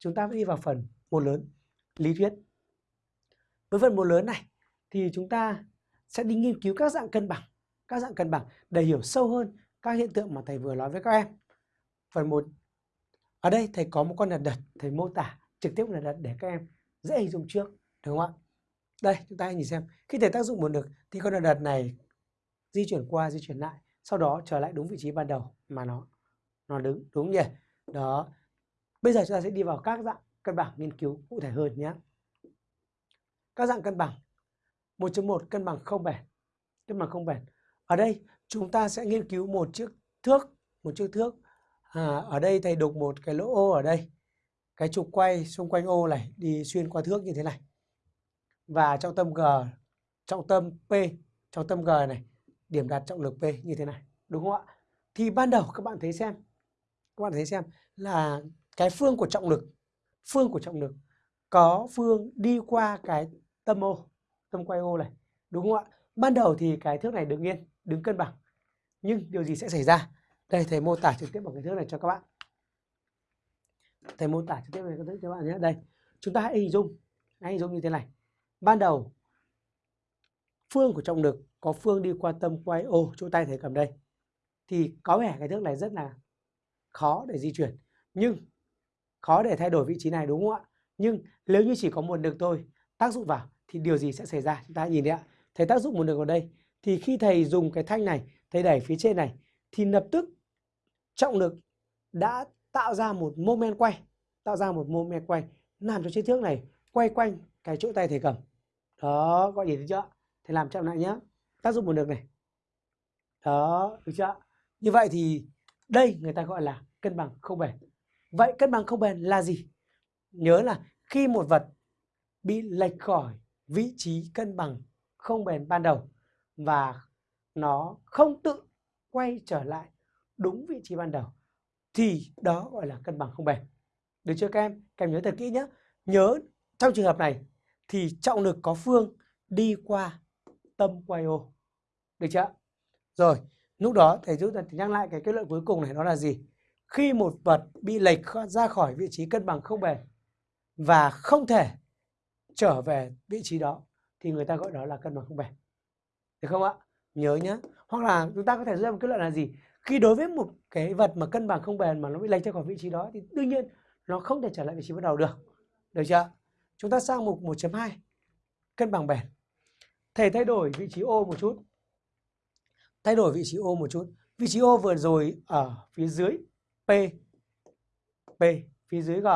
chúng ta đi vào phần một lớn lý thuyết. Với phần một lớn này thì chúng ta sẽ đi nghiên cứu các dạng cân bằng, các dạng cân bằng để hiểu sâu hơn các hiện tượng mà thầy vừa nói với các em. Phần một ở đây thầy có một con lật đật, thầy mô tả trực tiếp lật đật để các em dễ hình dung trước, đúng không ạ? Đây, chúng ta hãy nhìn xem. Khi thầy tác dụng một lực thì con lật đật này di chuyển qua, di chuyển lại, sau đó trở lại đúng vị trí ban đầu mà nó nó đứng, đúng nhỉ? Đó. Bây giờ chúng ta sẽ đi vào các dạng cân bằng nghiên cứu cụ thể hơn nhé. Các dạng cân bằng. 1.1 cân bằng không bền. Cân bằng không bền. Ở đây chúng ta sẽ nghiên cứu một chiếc thước, một chiếc thước. À, ở đây thầy đục một cái lỗ ô ở đây. Cái trục quay xung quanh ô này đi xuyên qua thước như thế này. Và trọng tâm G, trọng tâm P, trọng tâm G này, điểm đặt trọng lực P như thế này. Đúng không ạ? Thì ban đầu các bạn thấy xem, các bạn thấy xem là cái phương của trọng lực, phương của trọng lực có phương đi qua cái tâm ô, tâm quay ô này. Đúng không ạ? Ban đầu thì cái thước này đứng yên, đứng cân bằng. Nhưng điều gì sẽ xảy ra? Đây thầy mô tả trực tiếp bằng cái thước này cho các bạn. Thầy mô tả trực tiếp bằng cái thước cho các bạn nhé. Đây, chúng ta hãy hình dung, hãy hình dung như thế này. Ban đầu phương của trọng lực có phương đi qua tâm quay ô, chỗ tay thầy cầm đây. Thì có vẻ cái thước này rất là khó để di chuyển. Nhưng khó để thay đổi vị trí này đúng không ạ? Nhưng nếu như chỉ có một lực thôi tác dụng vào thì điều gì sẽ xảy ra? Chúng ta nhìn đi ạ. Thầy tác dụng một lực vào đây thì khi thầy dùng cái thanh này, thầy đẩy phía trên này thì lập tức trọng lực đã tạo ra một moment quay, tạo ra một moment quay làm cho chiếc thước này quay quanh cái chỗ tay thầy cầm. Đó, gọi nhìn thấy chưa? Thầy làm chậm lại nhé. Tác dụng một lực này. Đó, được chưa? Như vậy thì đây người ta gọi là cân bằng không bền. Vậy cân bằng không bền là gì? Nhớ là khi một vật bị lệch khỏi vị trí cân bằng không bền ban đầu và nó không tự quay trở lại đúng vị trí ban đầu thì đó gọi là cân bằng không bền. Được chưa các em? Các em nhớ thật kỹ nhé. Nhớ trong trường hợp này thì trọng lực có phương đi qua tâm quay ô. Được chưa? Rồi, lúc đó thầy rút nhắc lại cái kết luận cuối cùng này đó là gì? Khi một vật bị lệch ra khỏi vị trí cân bằng không bền và không thể trở về vị trí đó, thì người ta gọi đó là cân bằng không bền. Được không ạ? Nhớ nhé. Hoặc là chúng ta có thể đưa ra một kết luận là gì? Khi đối với một cái vật mà cân bằng không bền mà nó bị lệch ra khỏi vị trí đó, thì đương nhiên nó không thể trở lại vị trí ban đầu được. Được chưa? Chúng ta sang mục 1.2 cân bằng bền. Thầy thay đổi vị trí ô một chút. Thay đổi vị trí ô một chút. Vị trí ô vừa rồi ở phía dưới P. P. Phía dưới G